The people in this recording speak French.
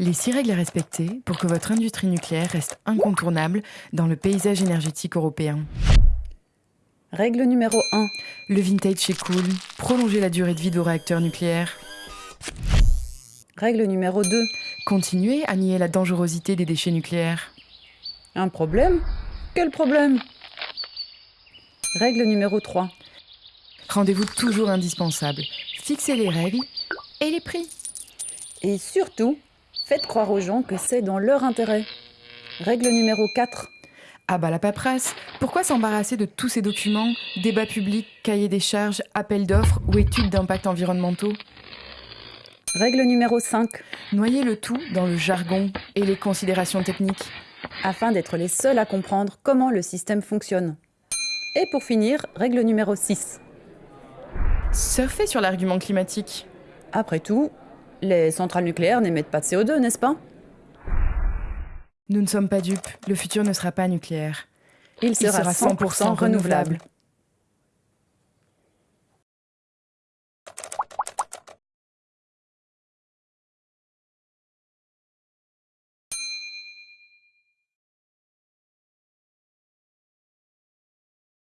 Les six règles à respecter pour que votre industrie nucléaire reste incontournable dans le paysage énergétique européen. Règle numéro 1. Le vintage est cool. Prolonger la durée de vie de vos réacteurs nucléaires. Règle numéro 2. Continuez à nier la dangerosité des déchets nucléaires. Un problème? Quel problème? Règle numéro 3. Rendez-vous toujours indispensable. Fixez les règles et les prix. Et surtout, faites croire aux gens que c'est dans leur intérêt. Règle numéro 4. Ah bah la paperasse, pourquoi s'embarrasser de tous ces documents, débats publics, cahiers des charges, appels d'offres ou études d'impact environnementaux? Règle numéro 5. Noyez le tout dans le jargon et les considérations techniques. Afin d'être les seuls à comprendre comment le système fonctionne. Et pour finir, règle numéro 6. Surfez sur l'argument climatique. Après tout, les centrales nucléaires n'émettent pas de CO2, n'est-ce pas? Nous ne sommes pas dupes, le futur ne sera pas nucléaire. Il sera, 100%, renouvelable.